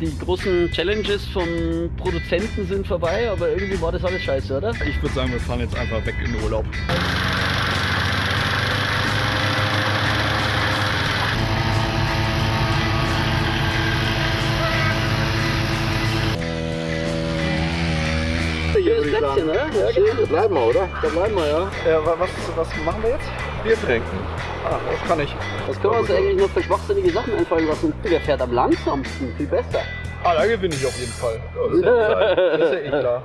die großen Challenges vom Produzenten sind vorbei, aber irgendwie war das alles scheiße, oder? Ich würde sagen, wir fahren jetzt einfach weg in den Urlaub. Oder? Ja, genau. Da bleiben wir, oder? Da bleiben wir, ja. ja wa- was, was machen wir jetzt? Bier trinken. Ah, das kann ich. Was können wir uns eigentlich noch für schwachsinnige Sachen einfallen lassen? Wer fährt am langsamsten? Viel besser. Ah, da gewinne ich auf jeden Fall. Das ist ja, das ist ja eh klar.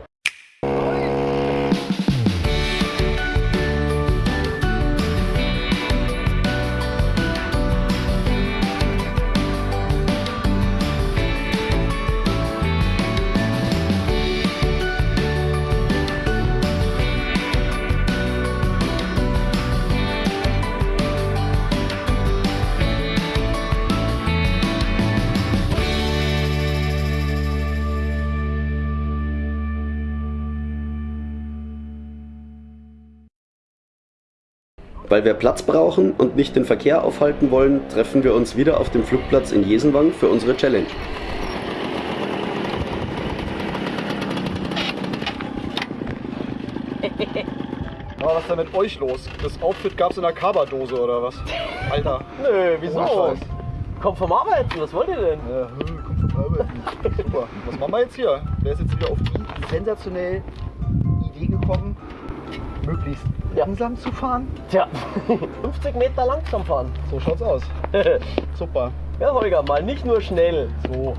Weil wir Platz brauchen und nicht den Verkehr aufhalten wollen, treffen wir uns wieder auf dem Flugplatz in Jesenwang für unsere Challenge. Aber was ist denn mit euch los? Das Outfit gab's in der Kaba-Dose oder was? Alter. Nö, wieso? Oh. Kommt vom Arbeiten, was wollt ihr denn? Ja, hm, kommt vom Arbeiten. Super. Was machen wir jetzt hier? Wer ist jetzt wieder auf die sensationell möglichst Ja. langsam zu fahren? Tja, 50 Meter langsam fahren. So schaut's aus. Super. Ja, Holger, mal nicht nur schnell. So.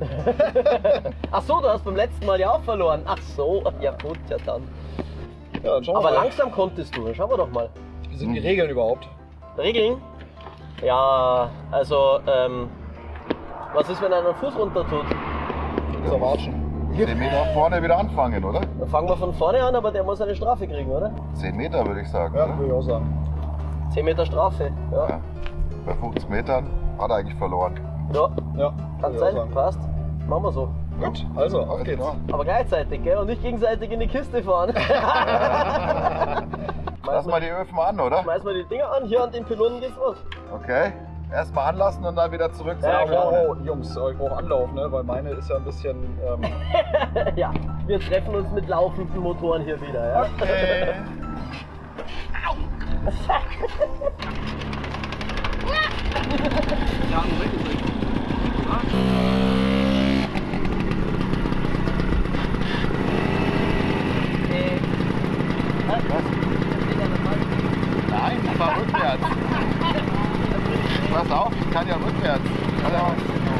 Ach so, du hast beim letzten Mal ja auch verloren. Ach so, ja gut, ja dann. Ja, dann Aber mal. langsam konntest du, schauen wir doch mal. Wie sind die Regeln überhaupt? Regeln? Ja, also, ähm, was ist, wenn einer einen Fuß runter tut? Er watschen. 10 Meter vorne wieder anfangen, oder? Dann fangen wir von vorne an, aber der muss eine Strafe kriegen, oder? 10 Meter würde ich sagen. Ja, würde ich auch sagen. 10 Meter Strafe. Ja, Ja. Bei 50 Metern hat er eigentlich verloren. ja Ja, kann sein, passt. Machen wir so. Gut, also, auf geht's. Aber gleichzeitig, gell? Und nicht gegenseitig in die Kiste fahren. Lass mal die Öfen an, oder? Schmeiß mal die Dinger an, hier an den Pylonen geht's los. Okay. Erstmal anlassen und dann wieder zurück. Ja, zur klar. Oh, Jungs, ich brauche Anlauf, ne? weil meine ist ja ein bisschen. Ähm, ja, wir treffen uns mit laufenden Motoren hier wieder. Ja? Okay. Nein, ich fahr rückwärts. Pass auf, ich kann ja rückwärts. Ja.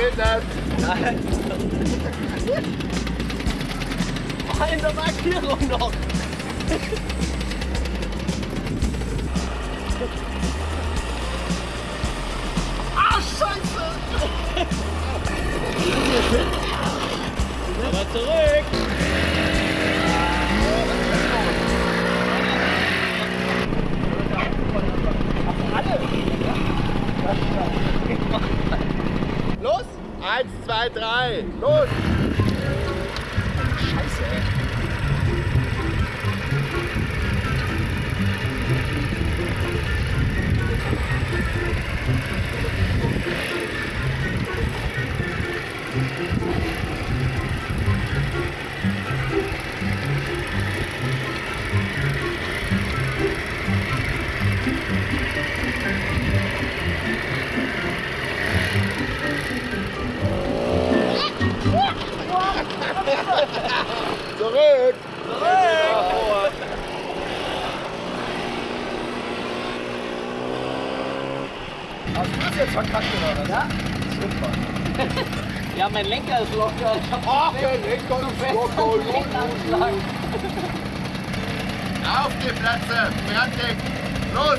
Nein, das geht nicht. In der Markierung noch. Aber zurück! 3-3. Los! Zurück! Hast du das jetzt verkackt oder was? Ja. Super. Ja, mein Lenker ist locker. Ich hab Ach, der Lenker ist locker. Lenkanschlag. Auf die Plätze! Fertig! Los!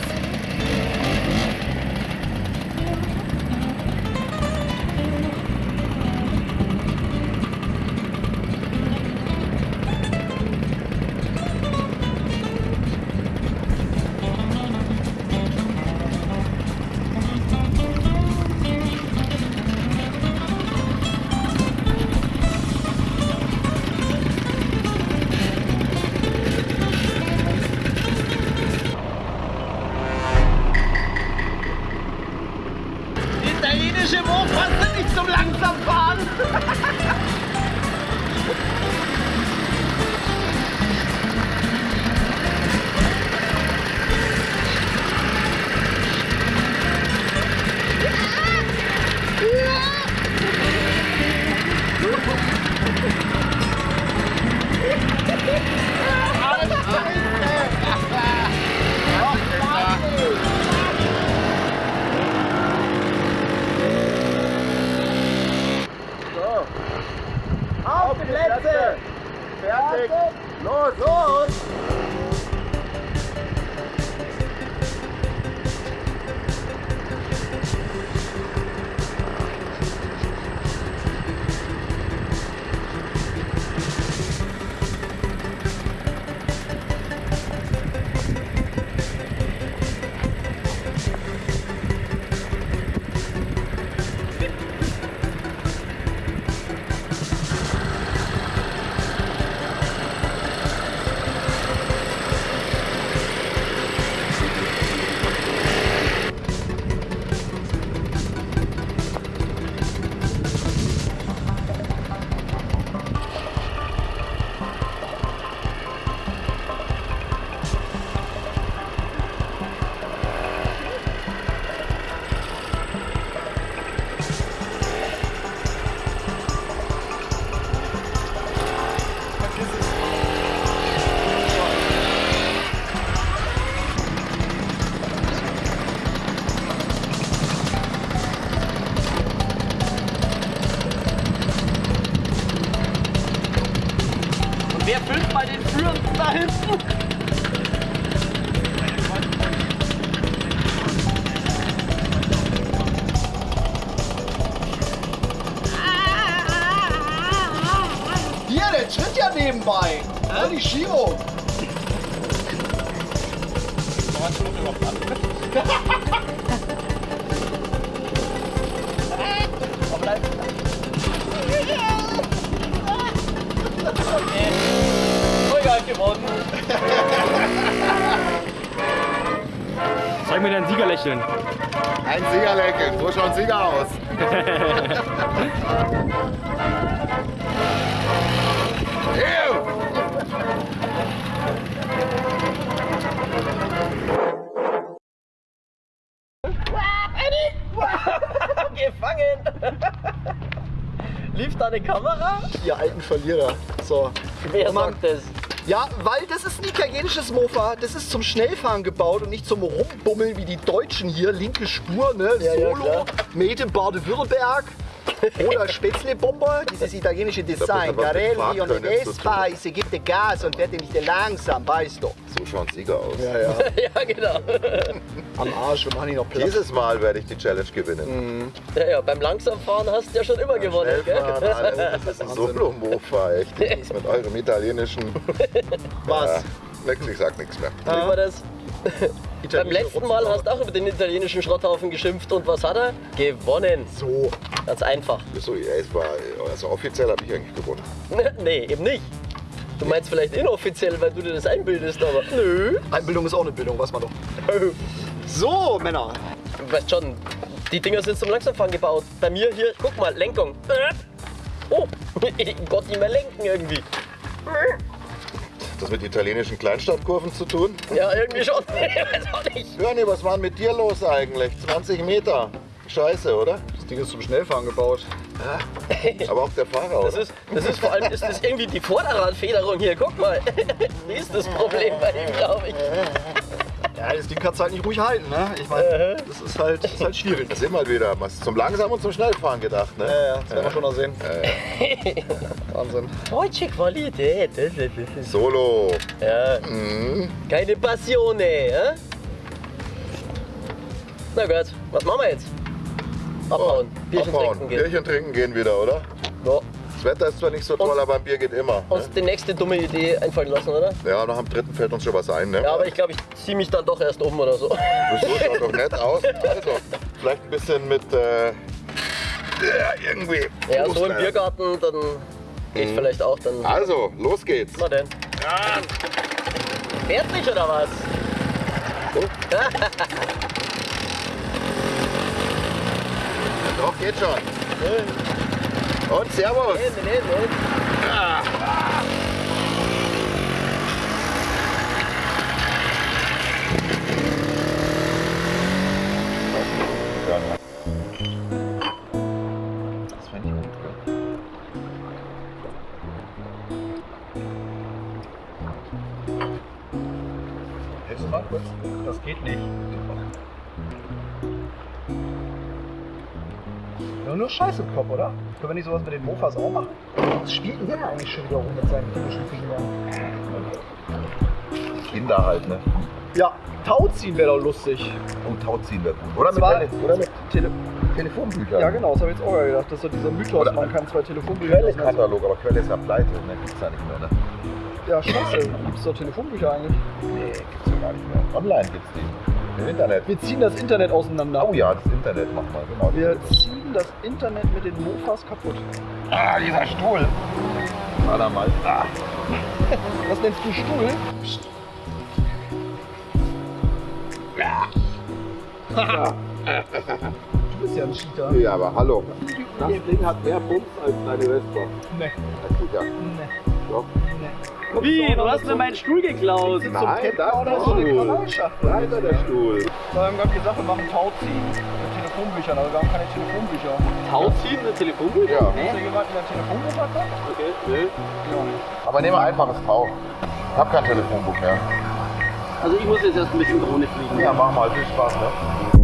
Italienische Mofas sind nicht zum Langsamfahren. Hinten? Hier, der tritt ja nebenbei. Ja, die Schiebung. Vollgas gewonnen. Zeig mir dein Siegerlächeln. Ein Siegerlächeln, so schaut Sieger aus. Ew. Gefangen. Lief da eine Kamera? Ihr alten Verlierer. So. Wer sagt das? Ja, weil das ist ein italienisches Mofa. Das ist zum Schnellfahren gebaut und nicht zum Rumbummeln wie die Deutschen hier. Linke Spur, ne? Ja, ja, Solo, klar. made in Baden-Württemberg. Oder Spätzle-Bomber, dieses italienische Design. Garelli und. Espace gibt den Gas und wird nicht langsam, weißt du. So schaut ein Sieger aus. Ja, ja. Ja, genau. Am Arsch, wir machen hier noch Platz. Dieses Mal werde ich die Challenge gewinnen. Ja, ja, beim Langsamfahren hast du ja schon immer gewonnen, Schnellfahren, gell? alles. Das ist ein Solo-Mofa, echt. Das ist mit eurem italienischen. Was? Ja, nix, ich sag nichts mehr. Wie war das? Beim letzten Mal hast du auch über den italienischen Schrotthaufen geschimpft und was hat er? Gewonnen. So. Ganz einfach. So, ja, es war, also offiziell habe ich eigentlich gewonnen. nee, eben nicht. Du meinst vielleicht inoffiziell, weil du dir das einbildest, aber nö. Einbildung ist auch eine Bildung, weiß man doch. So, Männer. Du weißt schon, die Dinger sind zum Langsamfahren gebaut. Bei mir hier, guck mal, Lenkung. Äh. Oh, Gott, nicht mehr lenken irgendwie. Das mit italienischen Kleinstadtkurven zu tun? Ja, irgendwie schon. Ich weiß auch nicht. Hörni, was war denn mit dir los eigentlich? 20 Meter. Scheiße, oder? Ding ist zum Schnellfahren gebaut. Aber auch der Fahrer, Das ist, das ist vor allem ist das irgendwie die Vorderradfederung hier. Guck mal. Die ist das Problem bei ihm, glaube ich. Ja, das Ding kannst du halt nicht ruhig halten, ne? Ich meine, das ist halt, das ist halt schwierig. Das sind halt wieder was zum Langsam und zum Schnellfahren gedacht, ne? Ja, ja, das werden wir schon noch sehen. Wahnsinn. Deutsche Qualität. Solo. ja. Mhm. Keine Passione, ja? Na gut, was machen wir jetzt? Abhauen. Bierchen Abhauen. trinken gehen. Bierchen trinken gehen wieder, oder? Ja. Das Wetter ist zwar nicht so toll, Und- aber ein Bier geht immer. Ne? Uns die nächste dumme Idee einfallen lassen, oder? Ja, nach dem dritten fällt uns schon was ein, ne? Ja, aber ich glaube, ich ziehe mich dann doch erst um oder so. Das schaut doch nett aus. Also, vielleicht ein bisschen mit, äh, ja, irgendwie. Ja, so im. Biergarten, dann geht vielleicht auch dann. Also, los geht's. Na denn. Fährt nicht oder was? Doch, geht schon. Und Servus. Nee, nee, nee, nee. Nur Scheiße im Kopf, oder? Können wir nicht sowas mit den Mofas auch machen? Was spielt denn der eigentlich schon wieder rum mit seinen komischen Fingern? Kinder halt, ne? Ja, Tau ziehen wäre doch lustig. Und Tau ziehen wir gut. Oder mit, Zwar- Tele oder mit Tele Telefonbüchern. ja, genau, das habe ich jetzt auch gedacht. Das ist so dieser Mythos, Oder- man kann zwei Telefonbücher Quelle-Katalog, aber Quelle ist ja pleite, ne? Gibt's ja nicht mehr, ne? Ja, scheiße. Gibt es doch Telefonbücher eigentlich? Nee, gibt's ja gar nicht mehr. Online gibt's die. Im Internet. Wir ziehen das Internet auseinander. Oh ja, das Internet machen wir, genau. Wir ziehen das Internet mit den Mofas kaputt. Ah, dieser Stuhl. Da mal. Ah. Was nennst du Stuhl? Du bist ja ein Cheater. Ja, aber hallo. Das Ding hat mehr Pumps als deine Vespa. Nee. Das tut ja. Nee. Doch. Wie? Du hast mir meinen Stuhl geklaut. Nein, oder ist so eine. Weiter der Stuhl. Wir haben gerade gesagt, wir machen Tauziehen mit Telefonbüchern, aber wir haben keine Telefonbücher. Tauziehen, eine Telefonbuch? Ja. Ist hier jemand mit einem Telefonbuch hat? Okay, nee. Ja. Aber nehmen wir einfaches Tau. Ich hab kein Telefonbuch mehr. Also ich muss jetzt erst ein bisschen Drohne fliegen. Ja, mach mal. Viel Spaß, ne?